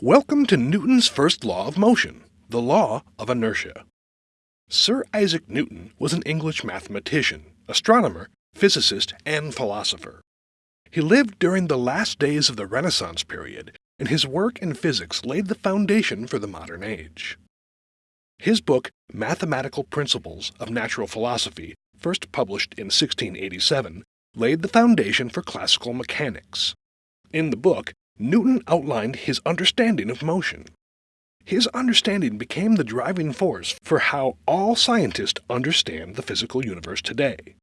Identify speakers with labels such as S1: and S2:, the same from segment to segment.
S1: Welcome to Newton's first law of motion, the law of inertia. Sir Isaac Newton was an English mathematician, astronomer, physicist, and philosopher. He lived during the last days of the Renaissance period, and his work in physics laid the foundation for the modern age. His book, Mathematical Principles of Natural Philosophy, first published in 1687, laid the foundation for classical mechanics. In the book, Newton outlined his understanding of motion. His understanding became the driving force for how all scientists understand the physical universe today.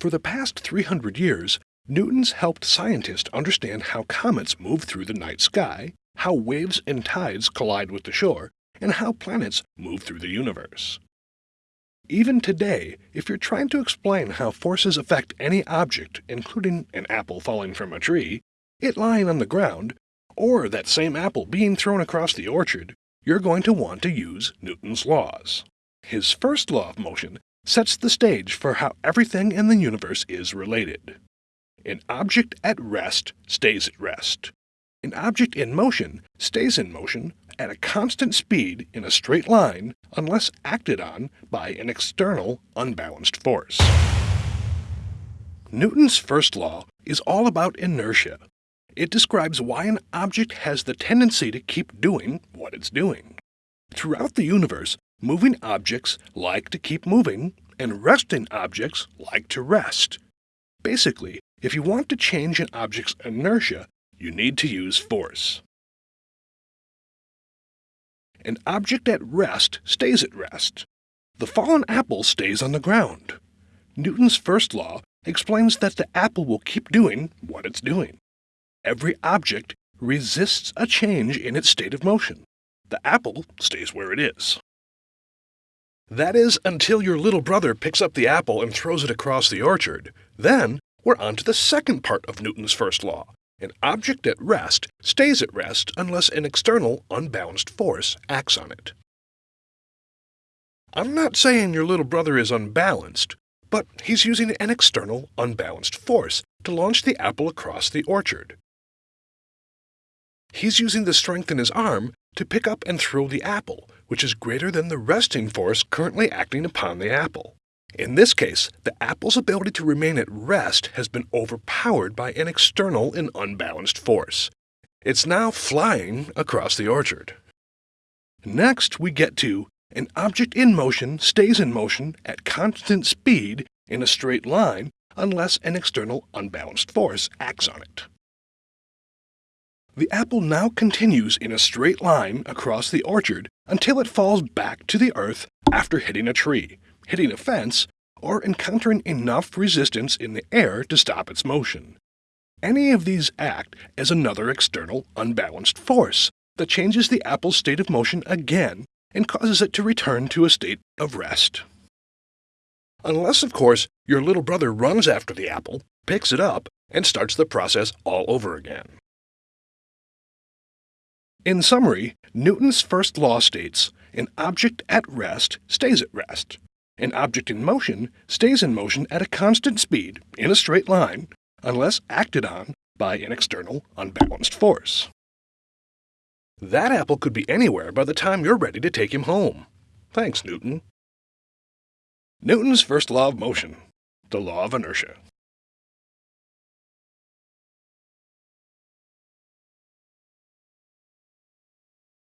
S1: For the past 300 years, Newton's helped scientists understand how comets move through the night sky, how waves and tides collide with the shore, and how planets move through the universe. Even today, if you're trying to explain how forces affect any object, including an apple falling from a tree, it lying on the ground, or that same apple being thrown across the orchard, you're going to want to use Newton's laws. His first law of motion sets the stage for how everything in the universe is related. An object at rest stays at rest. An object in motion stays in motion at a constant speed in a straight line unless acted on by an external unbalanced force. Newton's first law is all about inertia. It describes why an object has the tendency to keep doing what it's doing. Throughout the universe, moving objects like to keep moving, and resting objects like to rest. Basically, if you want to change an object's inertia, you need to use force. An object at rest stays at rest. The fallen apple stays on the ground. Newton's first law explains that the apple will keep doing what it's doing. Every object resists a change in its state of motion. The apple stays where it is. That is until your little brother picks up the apple and throws it across the orchard. Then we're on to the second part of Newton's first law. An object at rest stays at rest unless an external, unbalanced force acts on it. I'm not saying your little brother is unbalanced, but he's using an external, unbalanced force to launch the apple across the orchard. He's using the strength in his arm to pick up and throw the apple, which is greater than the resting force currently acting upon the apple. In this case, the apple's ability to remain at rest has been overpowered by an external and unbalanced force. It's now flying across the orchard. Next, we get to an object in motion stays in motion at constant speed in a straight line unless an external unbalanced force acts on it. The apple now continues in a straight line across the orchard until it falls back to the earth after hitting a tree, hitting a fence, or encountering enough resistance in the air to stop its motion. Any of these act as another external, unbalanced force that changes the apple's state of motion again and causes it to return to a state of rest. Unless, of course, your little brother runs after the apple, picks it up, and starts the process all over again. In summary, Newton's first law states an object at rest stays at rest, an object in motion stays in motion at a constant speed, in a straight line, unless acted on by an external, unbalanced force. That apple could be anywhere by the time you're ready to take him home. Thanks, Newton. Newton's first law of motion, the law of inertia.